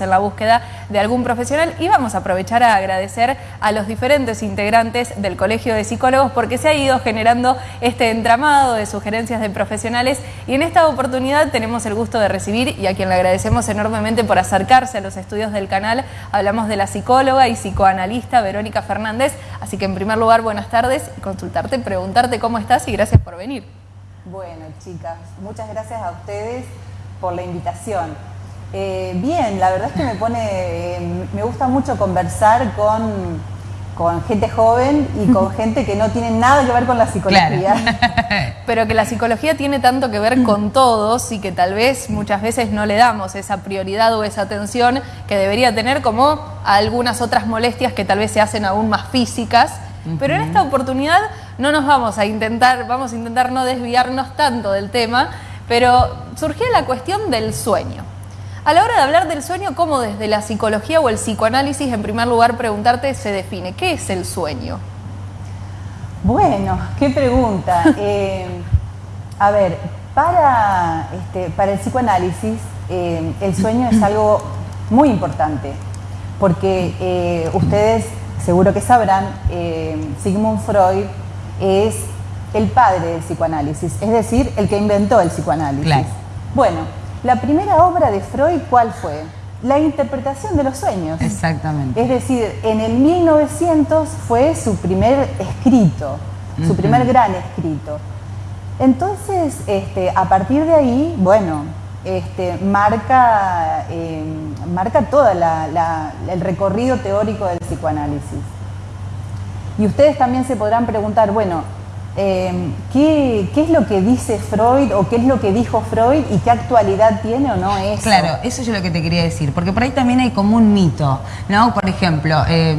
en la búsqueda de algún profesional y vamos a aprovechar a agradecer a los diferentes integrantes del Colegio de Psicólogos porque se ha ido generando este entramado de sugerencias de profesionales y en esta oportunidad tenemos el gusto de recibir y a quien le agradecemos enormemente por acercarse a los estudios del canal, hablamos de la psicóloga y psicoanalista Verónica Fernández, así que en primer lugar buenas tardes, consultarte, preguntarte cómo estás y gracias por venir. Bueno chicas, muchas gracias a ustedes por la invitación. Eh, bien, la verdad es que me pone, eh, me gusta mucho conversar con, con gente joven y con gente que no tiene nada que ver con la psicología. Pero que la psicología tiene tanto que ver con todos y que tal vez muchas veces no le damos esa prioridad o esa atención que debería tener como a algunas otras molestias que tal vez se hacen aún más físicas. Pero en esta oportunidad no nos vamos a intentar, vamos a intentar no desviarnos tanto del tema, pero surgió la cuestión del sueño. A la hora de hablar del sueño, ¿cómo desde la psicología o el psicoanálisis, en primer lugar, preguntarte, se define? ¿Qué es el sueño? Bueno, qué pregunta. Eh, a ver, para, este, para el psicoanálisis, eh, el sueño es algo muy importante, porque eh, ustedes seguro que sabrán, Sigmund Freud es el padre del psicoanálisis, es decir, el que inventó el psicoanálisis. Bueno, la primera obra de Freud, ¿cuál fue? La interpretación de los sueños. Exactamente. Es decir, en el 1900 fue su primer escrito, su primer gran escrito. Entonces, este, a partir de ahí, bueno, este, marca, eh, marca todo el recorrido teórico del psicoanálisis. Y ustedes también se podrán preguntar, bueno, Em, ¿qué, es lo que dice Freud o qué es lo que dijo Freud y qué actualidad tiene o no eso? Claro, eso es lo que te quería decir, porque por ahí también hay como un mito, ¿no? Por ejemplo, eh,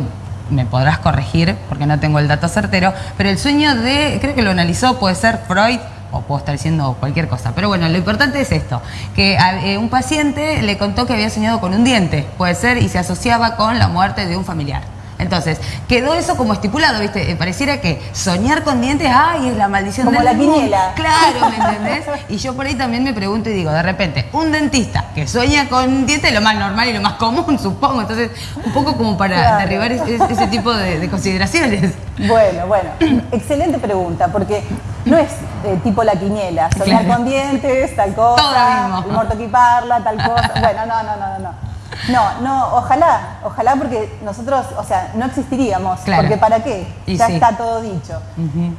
me podrás corregir porque no tengo el dato certero, pero el sueño de, creo que lo analizó, puede ser Freud o puedo estar diciendo cualquier cosa. Pero bueno, lo importante es esto, que eh, un paciente le contó que había soñado con un diente, puede ser, y se asociaba con la muerte de un familiar. Entonces, quedó eso como estipulado, ¿viste? Eh, pareciera que soñar con dientes, ay, es la maldición como la quiniela. Claro, ¿me entendés? Y yo por ahí también me pregunto y digo, de repente, un dentista que sueña con dientes es lo más normal y lo más común, supongo. Entonces, un poco como para derribar ese, tipo de, consideraciones. Bueno, bueno, excelente pregunta, porque no es eh, tipo la quiniela, soñar con dientes, tal cosa, muerto equiparla, tal cosa. Bueno, no, no, no, no. No, no, ojalá, ojalá porque nosotros, o sea, no existiríamos, porque ¿para qué? ya está todo dicho.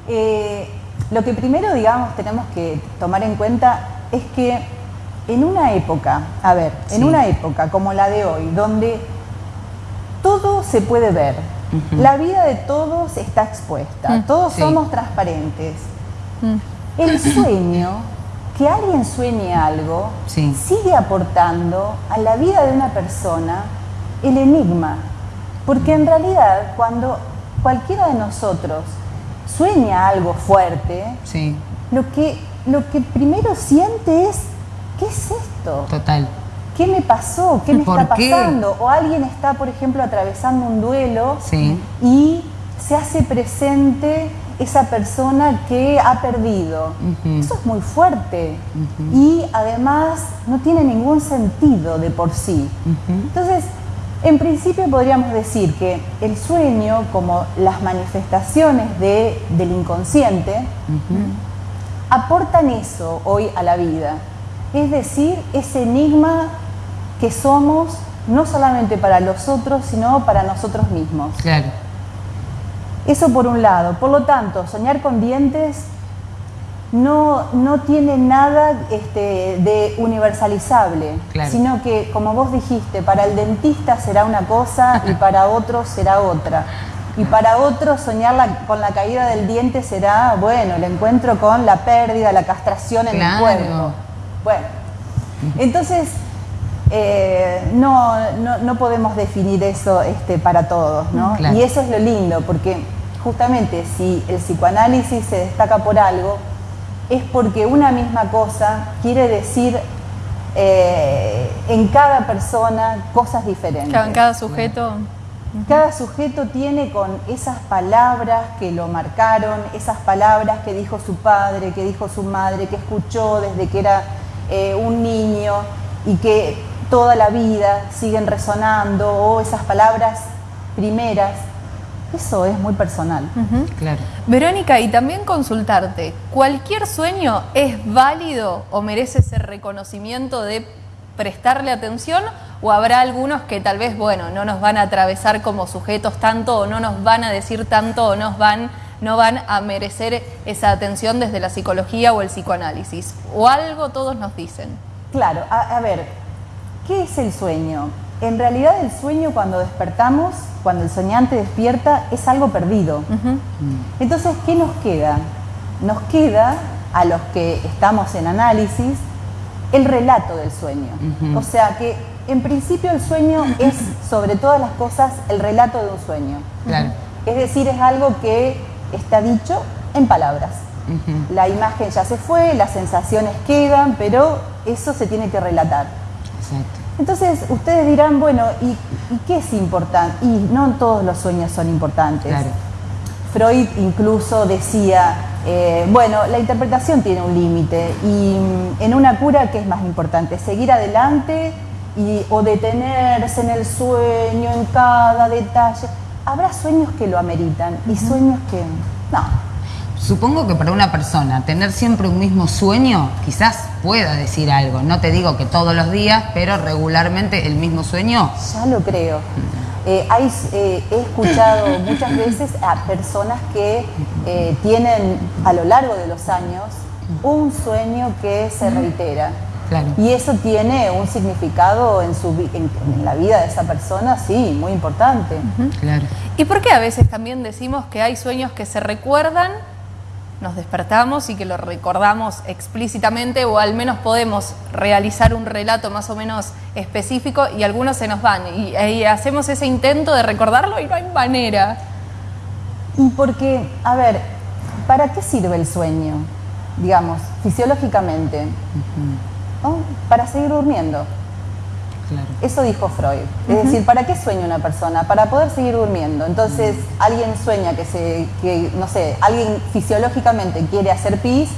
Eh, lo que primero, digamos, tenemos que tomar en cuenta es que en una época, a ver, en una época como la de hoy, donde todo se puede ver, la vida de todos está expuesta, mm. todos somos transparentes, mm. el sueño que alguien sueñe algo sigue aportando a la vida de una persona el enigma. Porque en realidad cuando cualquiera de nosotros sueña algo fuerte, lo, que, lo que primero siente es, ¿qué es esto? Total. ¿Qué me pasó? ¿Qué me está pasando? O alguien está, por ejemplo, atravesando un duelo y se hace presente esa persona que ha perdido. Eso es muy fuerte y además no tiene ningún sentido de por sí. Entonces, en principio podríamos decir que el sueño, como las manifestaciones de, del inconsciente, aportan eso hoy a la vida. Es decir, ese enigma que somos no solamente para los otros, sino para nosotros mismos. Claro. Eso por un lado. Por lo tanto, soñar con dientes no, no tiene nada este, de universalizable, sino que, como vos dijiste, para el dentista será una cosa y para otro será otra. Y para otro soñar con la caída del diente será, bueno, el encuentro con la pérdida, la castración en el cuerpo. Bueno, entonces eh, no, no, podemos definir eso este, para todos, ¿no? Y eso es lo lindo, porque justamente si el psicoanálisis se destaca por algo, es porque una misma cosa quiere decir eh, en cada persona cosas diferentes. En cada sujeto. Cada sujeto tiene con esas palabras que lo marcaron, esas palabras que dijo su padre, que dijo su madre, que escuchó desde que era eh, un niño y que toda la vida siguen resonando o esas palabras primeras. Eso es muy personal. Claro. Verónica, y también consultarte, ¿cualquier sueño es válido o merece ese reconocimiento de prestarle atención o habrá algunos que tal vez, bueno, no nos van a atravesar como sujetos tanto o no nos van a decir tanto o nos van, no van a merecer esa atención desde la psicología o el psicoanálisis? ¿O algo todos nos dicen? Claro, a, a ver, ¿qué es el sueño? En realidad el sueño cuando despertamos, cuando el soñante despierta, es algo perdido. Entonces, ¿qué nos queda? Nos queda, a los que estamos en análisis, el relato del sueño. O sea que en principio el sueño es, sobre todas las cosas, el relato de un sueño. Es decir, es algo que está dicho en palabras. La imagen ya se fue, las sensaciones quedan, pero eso se tiene que relatar. Exacto. Entonces ustedes dirán, bueno, ¿y, qué es importante? Y no todos los sueños son importantes. Freud incluso decía, eh, bueno, la interpretación tiene un límite y mm, en una cura, ¿qué es más importante? ¿Seguir adelante y, o detenerse en el sueño, en cada detalle? Habrá sueños que lo ameritan y sueños que no. Supongo que para una persona tener siempre un mismo sueño quizás pueda decir algo. No te digo que todos los días, pero regularmente el mismo sueño. Ya lo creo. Eh, eh, he escuchado muchas veces a personas que eh, tienen a lo largo de los años un sueño que se reitera. Y eso tiene un significado en, su, en, la vida de esa persona, sí, muy importante. Claro. ¿Y por qué a veces también decimos que hay sueños que se recuerdan nos despertamos y que lo recordamos explícitamente o al menos podemos realizar un relato más o menos específico y algunos se nos van y, hacemos ese intento de recordarlo y no hay manera. Porque, a ver, ¿para qué sirve el sueño? Digamos, fisiológicamente. Para seguir durmiendo. Eso dijo Freud. Es decir, ¿para qué sueña una persona? Para poder seguir durmiendo. Entonces, alguien sueña que se, que, no sé, alguien fisiológicamente quiere hacer pis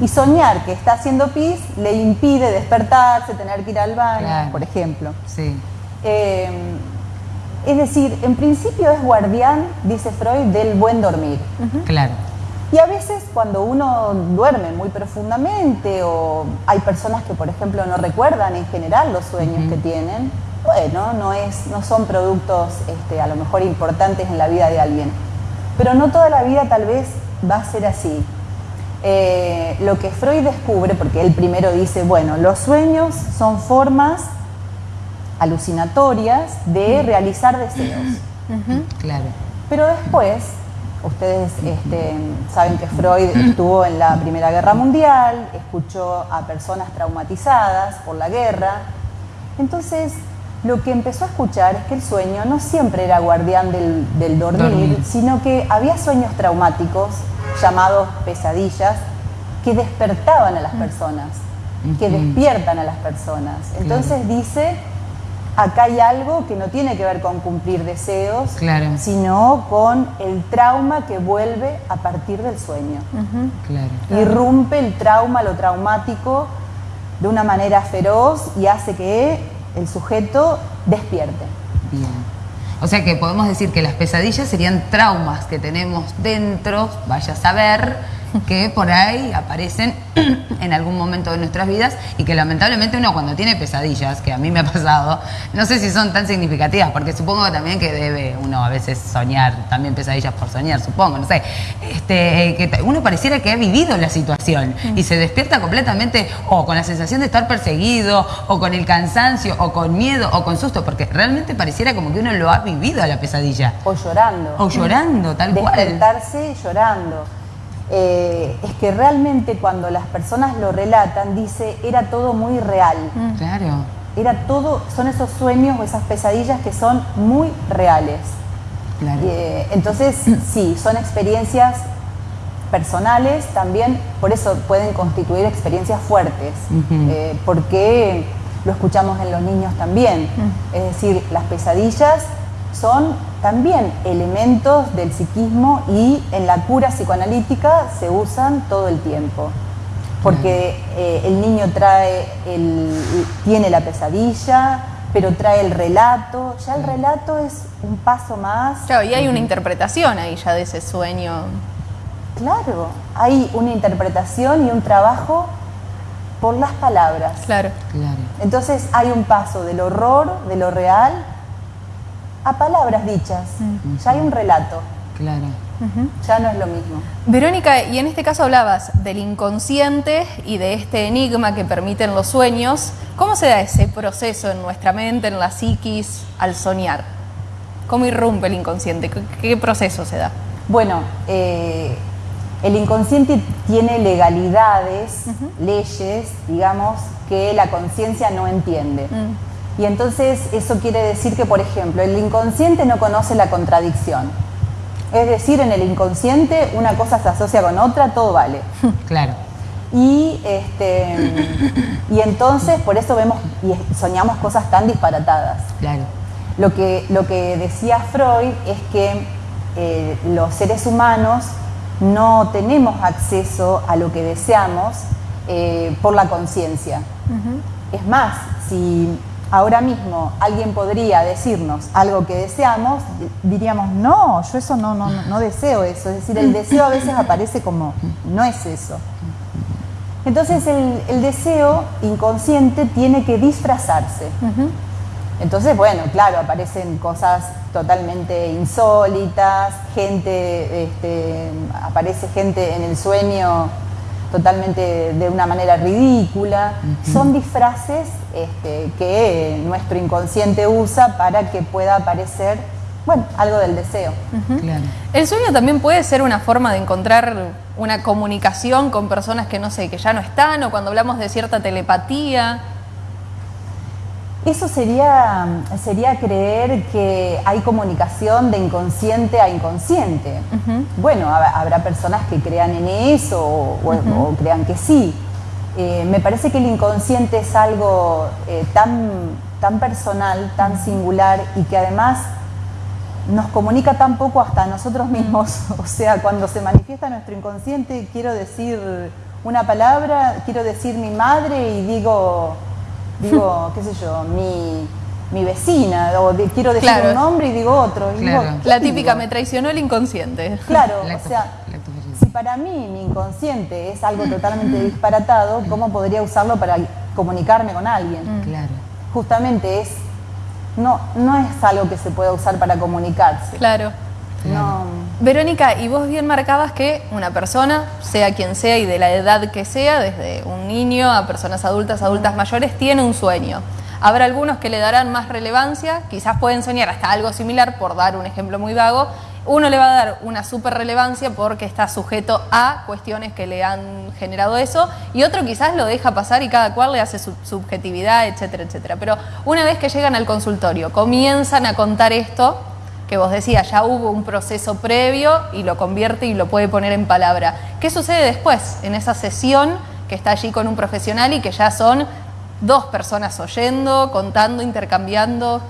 y soñar que está haciendo pis le impide despertarse, tener que ir al baño, por ejemplo. Sí. Eh, es decir, en principio es guardián, dice Freud, del buen dormir. Claro. Y a veces cuando uno duerme muy profundamente o hay personas que, por ejemplo, no recuerdan en general los sueños que tienen, bueno, no, es, no son productos este, a lo mejor importantes en la vida de alguien. Pero no toda la vida tal vez va a ser así. Eh, lo que Freud descubre, porque él primero dice, bueno, los sueños son formas alucinatorias de realizar deseos. Claro. Pero después Ustedes este, saben que Freud estuvo en la Primera Guerra Mundial, escuchó a personas traumatizadas por la guerra. Entonces, lo que empezó a escuchar es que el sueño no siempre era guardián del, dormir, sino que había sueños traumáticos, llamados pesadillas, que despertaban a las personas, que despiertan a las personas. Entonces dice acá hay algo que no tiene que ver con cumplir deseos, sino con el trauma que vuelve a partir del sueño. Irrumpe el trauma, lo traumático, de una manera feroz y hace que el sujeto despierte. Bien. O sea que podemos decir que las pesadillas serían traumas que tenemos dentro, vaya a saber, que por ahí aparecen en algún momento de nuestras vidas y que lamentablemente uno cuando tiene pesadillas, que a mí me ha pasado, no sé si son tan significativas, porque supongo también que debe uno a veces soñar, también pesadillas por soñar, supongo, no sé, este, que uno pareciera que ha vivido la situación y se despierta completamente o con la sensación de estar perseguido, o con el cansancio, o con miedo, o con susto, porque realmente pareciera como que uno lo ha vivido a la pesadilla. O llorando. O llorando, tal cual. Despertarse llorando. Eh, es que realmente cuando las personas lo relatan, dice, era todo muy real. Mm. Claro. Era todo, son esos sueños o esas pesadillas que son muy reales. Claro. Eh, entonces, sí, son experiencias personales también, por eso pueden constituir experiencias fuertes, eh, porque lo escuchamos en los niños también. Mm. Es decir, las pesadillas son también elementos del psiquismo y en la cura psicoanalítica se usan todo el tiempo. porque eh, el niño trae el, tiene la pesadilla, pero trae el relato, ya el relato es un paso más. Claro, y hay una interpretación ahí ya de ese sueño. Claro, hay una interpretación y un trabajo por las palabras. Claro. Claro. Entonces hay un paso del horror, de lo real, a palabras dichas. Ya hay un relato. Claro. Ya no es lo mismo. Verónica, y en este caso hablabas del inconsciente y de este enigma que permiten los sueños. ¿Cómo se da ese proceso en nuestra mente, en la psiquis, al soñar? ¿Cómo irrumpe el inconsciente? ¿Qué, qué proceso se da? Bueno, eh, el inconsciente tiene legalidades, leyes, digamos, que la conciencia no entiende. Mm. Y entonces eso quiere decir que, por ejemplo, el inconsciente no conoce la contradicción. Es decir, en el inconsciente una cosa se asocia con otra, todo vale. Claro. Y, este, y entonces por eso vemos y soñamos cosas tan disparatadas. Claro. Lo que, lo que decía Freud es que eh, los seres humanos no tenemos acceso a lo que deseamos eh, por la conciencia. Es más, si ahora mismo alguien podría decirnos algo que deseamos, diríamos, no, yo eso no, no, no deseo eso. Es decir, el deseo a veces aparece como, no es eso. Entonces el, el deseo inconsciente tiene que disfrazarse. Entonces, bueno, claro, aparecen cosas totalmente insólitas, gente, este, aparece gente en el sueño totalmente de una manera ridícula. Son disfraces este, que nuestro inconsciente usa para que pueda aparecer, bueno, algo del deseo. Claro. El sueño también puede ser una forma de encontrar una comunicación con personas que no sé, que ya no están, o cuando hablamos de cierta telepatía. Eso sería, sería creer que hay comunicación de inconsciente a inconsciente. Bueno, hab- habrá personas que crean en eso o crean que sí. Eh, me parece que el inconsciente es algo eh, tan, tan personal, tan singular y que además nos comunica tan poco hasta nosotros mismos. O sea, cuando se manifiesta nuestro inconsciente, quiero decir una palabra, quiero decir mi madre y digo, digo, qué sé yo, mi, mi vecina, o de- quiero decir Claro. un nombre y digo otro. y Claro. digo, ¿qué La típica, digo? me traicionó el inconsciente. Claro, La o sea, si para mí mi inconsciente es algo totalmente disparatado, ¿cómo podría usarlo para comunicarme con alguien? Claro. Justamente es, no, no es algo que se pueda usar para comunicarse. Claro. No, Verónica, y vos bien marcabas que una persona, sea quien sea y de la edad que sea, desde un niño a personas adultas, adultas mayores, tiene un sueño. Habrá algunos que le darán más relevancia, quizás pueden soñar hasta algo similar, por dar un ejemplo muy vago. Uno le va a dar una super relevancia porque está sujeto a cuestiones que le han generado eso, y otro quizás lo deja pasar y cada cual le hace su subjetividad, etcétera, etcétera. Pero una vez que llegan al consultorio, comienzan a contar esto, que vos decías, ya hubo un proceso previo y lo convierte y lo puede poner en palabra. ¿Qué sucede después en esa sesión que está allí con un profesional y que ya son dos personas oyendo, contando, intercambiando?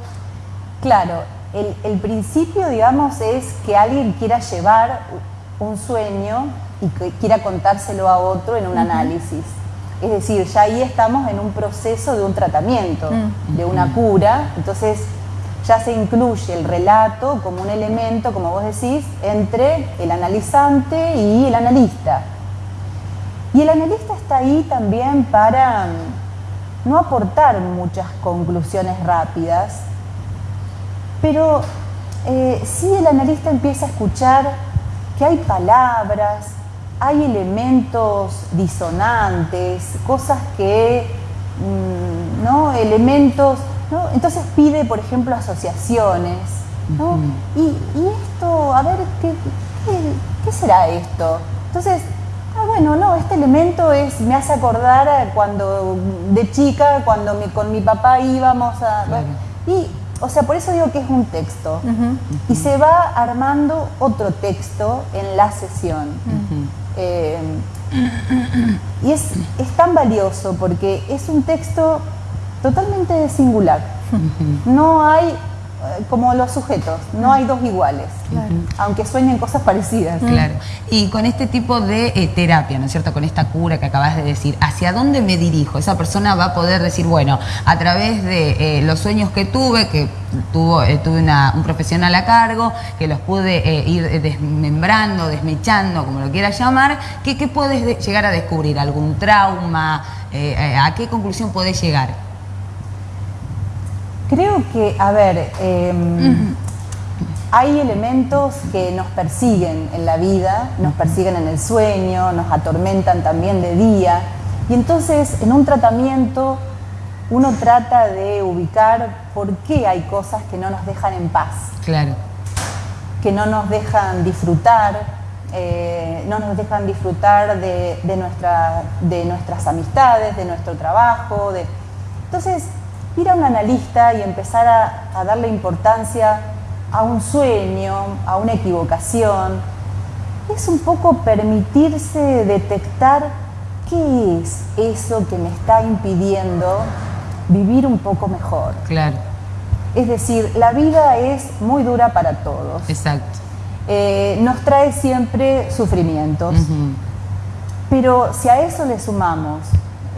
Claro, el, el principio, digamos, es que alguien quiera llevar un sueño y que quiera contárselo a otro en un análisis. Es decir, ya ahí estamos en un proceso de un tratamiento, de una cura. Entonces, ya se incluye el relato como un elemento, como vos decís, entre el analizante y el analista. Y el analista está ahí también para mm, no aportar muchas conclusiones rápidas, pero eh, sí el analista empieza a escuchar que hay palabras, hay elementos disonantes, cosas que, mm, ¿no? Elementos, ¿no? Entonces pide, por ejemplo, asociaciones, ¿no? y, y esto, a ver, ¿qué, qué, qué será esto? Entonces, ah, bueno, no, este elemento es, me hace acordar cuando de chica, cuando mi- con mi papá íbamos a... Claro. Y, o sea, por eso digo que es un texto. Y se va armando otro texto en la sesión. Eh, y es, es tan valioso porque es un texto totalmente singular. No hay eh, como los sujetos, no hay dos iguales, aunque sueñen cosas parecidas. Claro. Y con este tipo de eh, terapia, ¿no es cierto? Con esta cura que acabas de decir, ¿hacia dónde me dirijo? Esa persona va a poder decir, bueno, a través de eh, los sueños que tuve, que tuvo, tuve un profesional a cargo, que los pude ir desmembrando, desmechando, como lo quieras llamar, ¿qué, qué puedes llegar a descubrir? ¿Algún trauma? ¿A qué conclusión podés llegar? Creo que, a ver, em, hay elementos que nos persiguen en la vida, nos persiguen en el sueño, nos atormentan también de día. Y entonces en un tratamiento uno trata de ubicar por qué hay cosas que no nos dejan en paz. Claro. Que no nos dejan disfrutar, eh, no nos dejan disfrutar de, nuestra, de nuestras amistades, de nuestro trabajo. De... Entonces, ir a un analista y empezar a, darle importancia a un sueño, a una equivocación, es un poco permitirse detectar qué es eso que me está impidiendo vivir un poco mejor. Claro. Es decir, la vida es muy dura para todos. Exacto. Eh, nos trae siempre sufrimientos. Pero si a eso le sumamos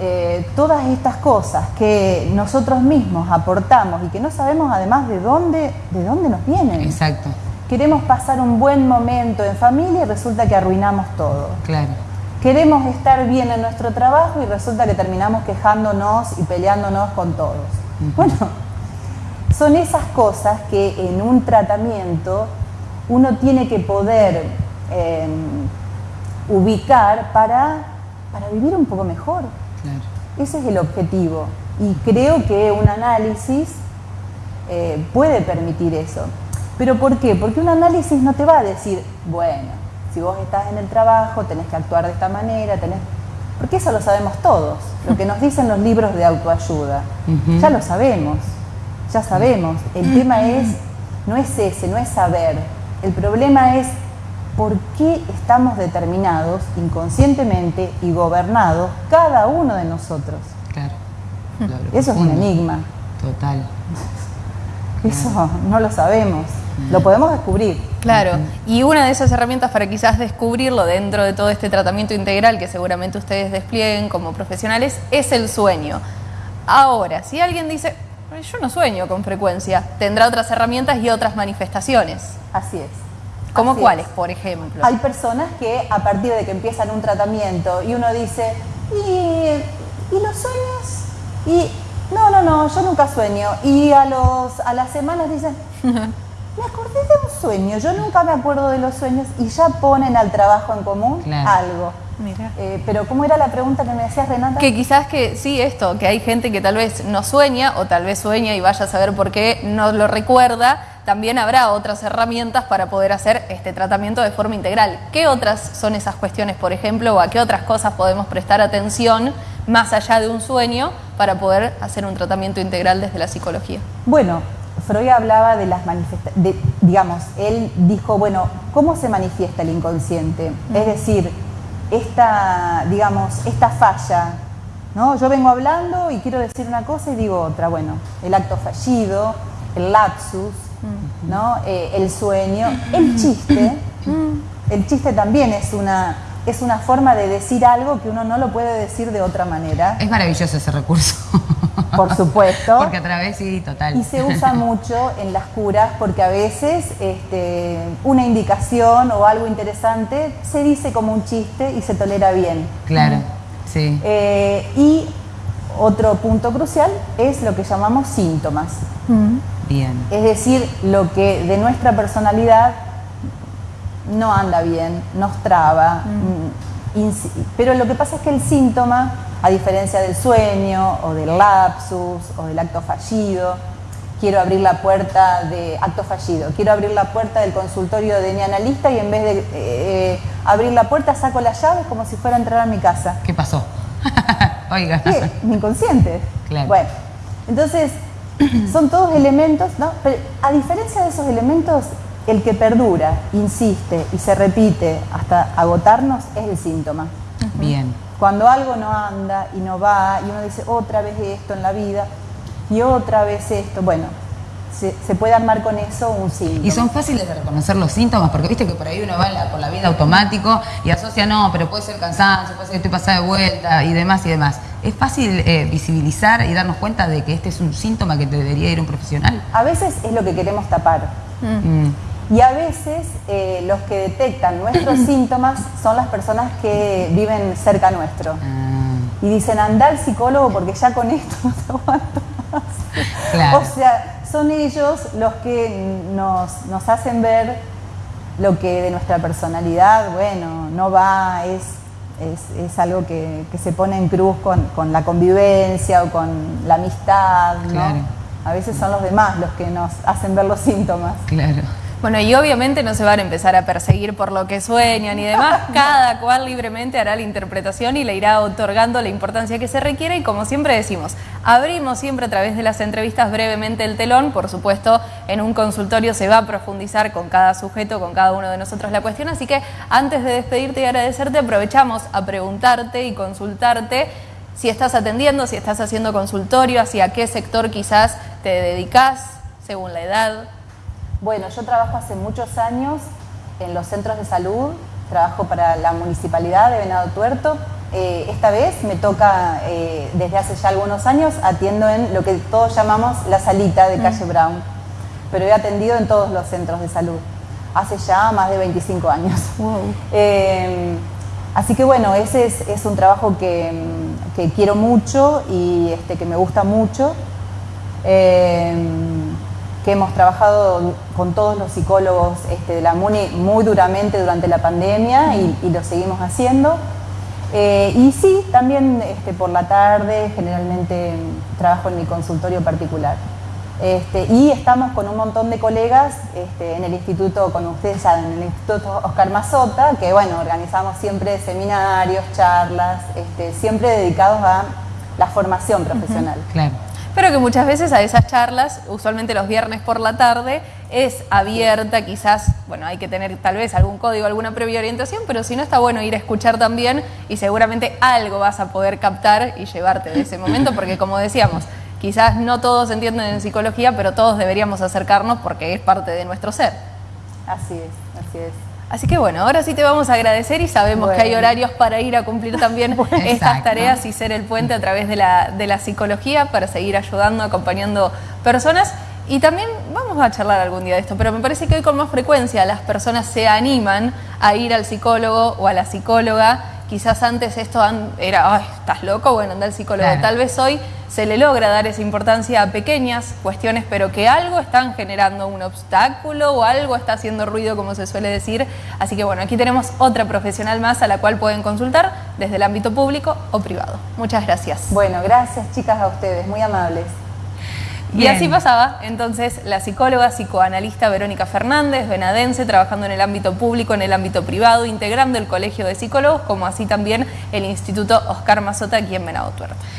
eh, todas estas cosas que nosotros mismos aportamos y que no sabemos además de dónde, de dónde nos vienen. Exacto. Queremos pasar un buen momento en familia y resulta que arruinamos todo. Claro. Queremos estar bien en nuestro trabajo y resulta que terminamos quejándonos y peleándonos con todos. Bueno, son esas cosas que en un tratamiento uno tiene que poder em, ubicar para, para vivir un poco mejor. Ese es el objetivo. Y creo que un análisis eh, puede permitir eso. ¿Pero por qué? Porque un análisis no te va a decir, bueno, si vos estás en el trabajo, tenés que actuar de esta manera, tenés... Porque eso lo sabemos todos, lo que nos dicen los libros de autoayuda. Ya lo sabemos, ya sabemos. El tema es, no es ese, no es saber. El problema es por qué estamos determinados inconscientemente y gobernados cada uno de nosotros. Claro. Eso es un enigma. Total. Eso no lo sabemos. Lo podemos descubrir. Claro, y una de esas herramientas para quizás descubrirlo dentro de todo este tratamiento integral que seguramente ustedes desplieguen como profesionales es el sueño. Ahora, si alguien dice, yo no sueño con frecuencia, tendrá otras herramientas y otras manifestaciones. Así es. ¿Cómo cuáles, por ejemplo? Hay personas que a partir de que empiezan un tratamiento y uno dice, ¿y, los sueños? Y no, no, no, yo nunca sueño. Y a, los, a las semanas dicen, me acordé de un sueño, yo nunca me acuerdo de los sueños y ya ponen al trabajo en común algo. Mira. Eh, pero ¿cómo era la pregunta que me decías, Renata? Que quizás que sí, esto, que hay gente que tal vez no sueña o tal vez sueña y vaya a saber por qué no lo recuerda, también habrá otras herramientas para poder hacer este tratamiento de forma integral. ¿Qué otras son esas cuestiones, por ejemplo, o a qué otras cosas podemos prestar atención más allá de un sueño para poder hacer un tratamiento integral desde la psicología? Bueno, Freud hablaba de las manifestaciones, digamos, él dijo, bueno, ¿cómo se manifiesta el inconsciente? Es decir, esta, digamos, esta falla, ¿no? Yo vengo hablando y quiero decir una cosa y digo otra, bueno, el acto fallido, el lapsus, ¿no? Eh, el sueño, el chiste. El chiste también es una, es una forma de decir algo que uno no lo puede decir de otra manera. Es maravilloso ese recurso. Por supuesto. Porque a través, sí, total. Y se usa mucho en las curas porque a veces este, una indicación o algo interesante se dice como un chiste y se tolera bien. Claro, sí. Eh, y otro punto crucial es lo que llamamos síntomas. Es decir, lo que de nuestra personalidad no anda bien, nos traba. Mm. Mm, pero lo que pasa es que el síntoma, a diferencia del sueño o del lapsus o del acto fallido, quiero abrir la puerta de acto fallido, quiero abrir la puerta del consultorio de mi analista y en vez de eh, abrir la puerta saco las llaves como si fuera a entrar a mi casa. ¿Qué pasó? Oiga. Mi inconsciente. Claro. Bueno, entonces son todos elementos, ¿no? Pero a diferencia de esos elementos, el que perdura, insiste y se repite hasta agotarnos es el síntoma. Bien. Cuando algo no anda y no va y uno dice otra vez esto en la vida y otra vez esto, bueno, se, puede armar con eso un síntoma. Y son fáciles de reconocer los síntomas, porque viste que por ahí uno va por la vida automático y asocia, no, pero puede ser cansancio, puede ser que estoy pasada de vuelta y demás y demás. ¿Es fácil eh, visibilizar y darnos cuenta de que este es un síntoma que te debería ir un profesional? A veces es lo que queremos tapar. Mm. Y a veces eh, los que detectan nuestros síntomas son las personas que viven cerca nuestro. Ah. Y dicen, anda al psicólogo porque ya con esto no te aguanto más. O sea, son ellos los que nos, hacen ver lo que de nuestra personalidad, bueno, no va, es, es, algo que, se pone en cruz con, la convivencia o con la amistad, ¿no? A veces son los demás los que nos hacen ver los síntomas. Claro. Bueno, y obviamente no se van a empezar a perseguir por lo que sueñan y demás. Cada cual libremente hará la interpretación y le irá otorgando la importancia que se requiere. Y como siempre decimos, abrimos siempre a través de las entrevistas brevemente el telón. Por supuesto, en un consultorio se va a profundizar con cada sujeto, con cada uno de nosotros la cuestión. Así que antes de despedirte y agradecerte, aprovechamos a preguntarte y consultarte si estás atendiendo, si estás haciendo consultorio, hacia qué sector quizás te dedicas según la edad. Bueno, yo trabajo hace muchos años en los centros de salud, trabajo para la municipalidad de Venado Tuerto. Eh, esta vez me toca, eh, desde hace ya algunos años, atiendo en lo que todos llamamos la salita de calle mm. Brown, pero he atendido en todos los centros de salud, hace ya más de 25 años. Eh, así que bueno, ese es, un trabajo que, quiero mucho y este, que me gusta mucho que hemos trabajado con todos los psicólogos este, de la MUNI muy duramente durante la pandemia y, lo seguimos haciendo. Eh, y sí, también este, por la tarde generalmente trabajo en mi consultorio particular. Este, y estamos con un montón de colegas en el instituto, con ustedes ya en el Instituto Oscar Mazota, que bueno, organizamos siempre seminarios, charlas, siempre dedicados a la formación profesional. claro pero que muchas veces a esas charlas, usualmente los viernes por la tarde, es abierta, quizás, bueno, hay que tener tal vez algún código, alguna previa orientación, pero si no está bueno ir a escuchar también y seguramente algo vas a poder captar y llevarte de ese momento, porque como decíamos, quizás no todos entienden en psicología, pero todos deberíamos acercarnos porque es parte de nuestro ser. Así es, así es. Así que bueno, ahora sí te vamos a agradecer y sabemos que hay horarios para ir a cumplir también estas tareas y ser el puente a través de la, de la psicología para seguir ayudando, acompañando personas. Y también vamos a charlar algún día de esto, pero me parece que hoy con más frecuencia las personas se animan a ir al psicólogo o a la psicóloga. Quizás antes esto era, ay, ¿estás loco? Bueno, anda al psicólogo. Tal vez hoy se le logra dar esa importancia a pequeñas cuestiones, pero que algo están generando un obstáculo o algo está haciendo ruido, como se suele decir. Así que bueno, aquí tenemos otra profesional más a la cual pueden consultar desde el ámbito público o privado. Muchas gracias. Bueno, gracias chicas a ustedes, muy amables. Y así pasaba entonces la psicóloga psicoanalista Verónica Fernández, venadense, trabajando en el ámbito público, en el ámbito privado, integrando el Colegio de Psicólogos, como así también el Instituto Oscar Mazota aquí en Venado Tuerto.